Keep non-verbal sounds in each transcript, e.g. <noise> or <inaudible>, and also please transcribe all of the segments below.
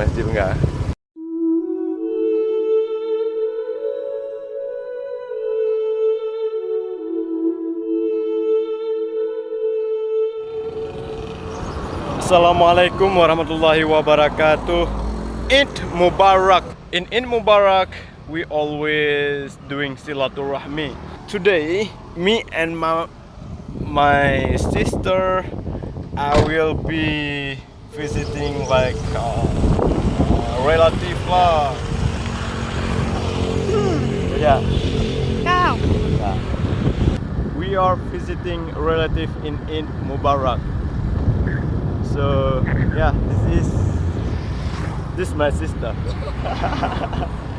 masjid enggak Assalamualaikum warahmatullahi wabarakatuh. Eid Mubarak. In Eid Mubarak we always doing silaturahmi. Today me and my my sister I will be visiting like uh, relative lah yeah Cao Yeah. We are visiting relative in Eid Mubarak. So yeah, this is this is my sister. <laughs>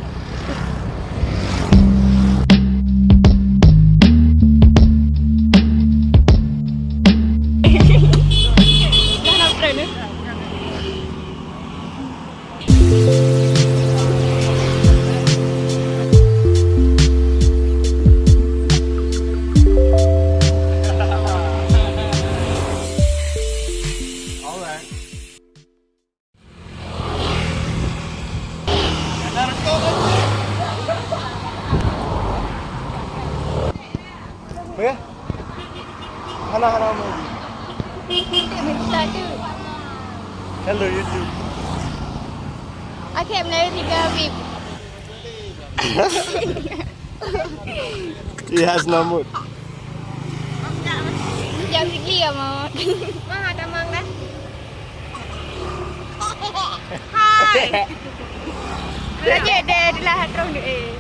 Apa Hana Hello YouTube. Akhir Melayu tiga Habib He has no mood. Jam sikit ya mau ada mang dah. <laughs> Hai. Raja dia adalah hatrong dia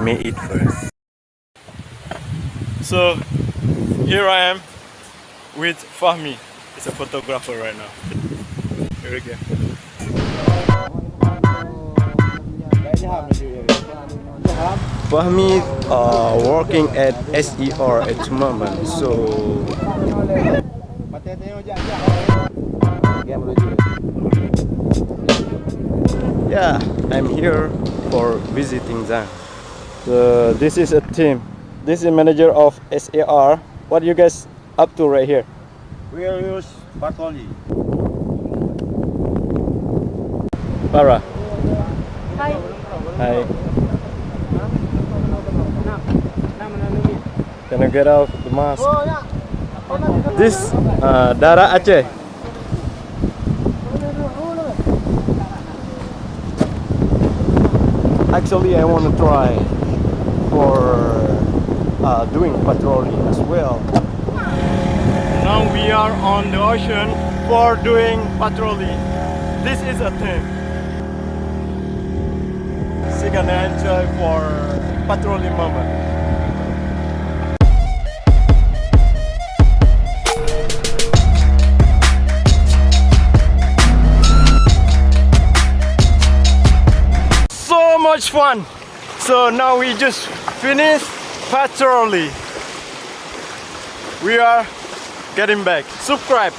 Let me eat first. So here I am with Fahmi. He's a photographer right now. Here we go. Fahmi uh, working at SAR at the moment. So yeah, I'm here for visiting them. So this is a team. This is manager of SAR. What you guys up to right here? We will use Bartoli. Para. Hai Hi. Can I get out the mask? This uh, Dara Aceh. Actually, I want to try for uh, doing patrolling as well. Now we are on the ocean for doing patrolling. This is a thing. You gonna enjoy for patrolling moment. so much fun so now we just finished patrolling. We are getting back. Subscribe.